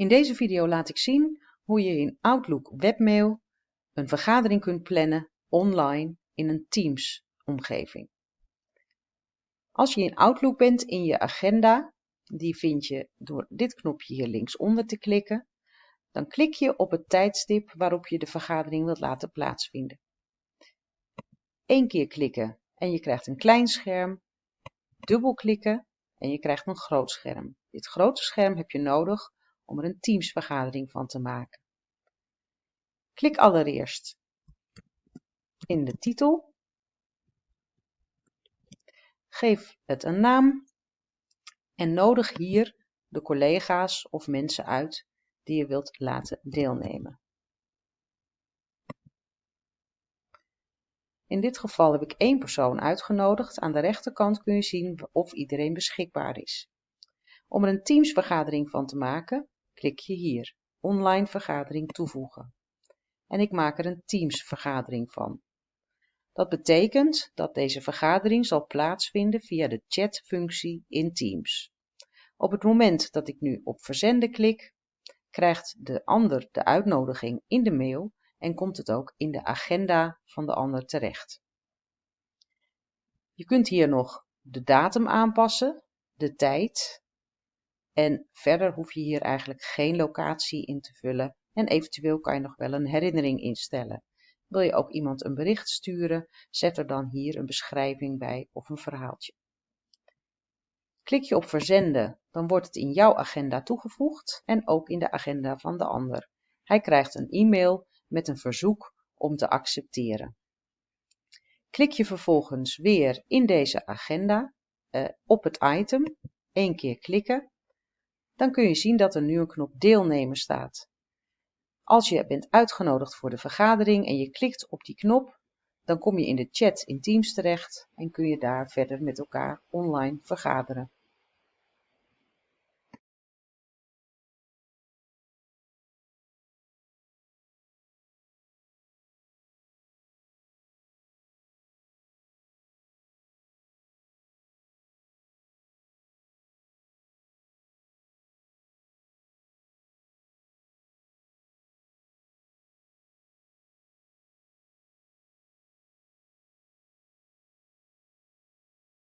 In deze video laat ik zien hoe je in Outlook Webmail een vergadering kunt plannen online in een Teams omgeving. Als je in Outlook bent in je agenda, die vind je door dit knopje hier linksonder te klikken, dan klik je op het tijdstip waarop je de vergadering wilt laten plaatsvinden. Eén keer klikken en je krijgt een klein scherm, dubbelklikken en je krijgt een groot scherm. Dit grote scherm heb je nodig om er een Teams-vergadering van te maken. Klik allereerst in de titel. Geef het een naam en nodig hier de collega's of mensen uit die je wilt laten deelnemen. In dit geval heb ik één persoon uitgenodigd. Aan de rechterkant kun je zien of iedereen beschikbaar is. Om er een Teams-vergadering van te maken, klik je hier Online vergadering toevoegen. En ik maak er een Teams-vergadering van. Dat betekent dat deze vergadering zal plaatsvinden via de chatfunctie in Teams. Op het moment dat ik nu op verzenden klik, krijgt de ander de uitnodiging in de mail en komt het ook in de agenda van de ander terecht. Je kunt hier nog de datum aanpassen, de tijd en verder hoef je hier eigenlijk geen locatie in te vullen en eventueel kan je nog wel een herinnering instellen. Wil je ook iemand een bericht sturen, zet er dan hier een beschrijving bij of een verhaaltje. Klik je op verzenden, dan wordt het in jouw agenda toegevoegd en ook in de agenda van de ander. Hij krijgt een e-mail met een verzoek om te accepteren. Klik je vervolgens weer in deze agenda eh, op het item, één keer klikken, dan kun je zien dat er nu een knop deelnemen staat. Als je bent uitgenodigd voor de vergadering en je klikt op die knop, dan kom je in de chat in Teams terecht en kun je daar verder met elkaar online vergaderen.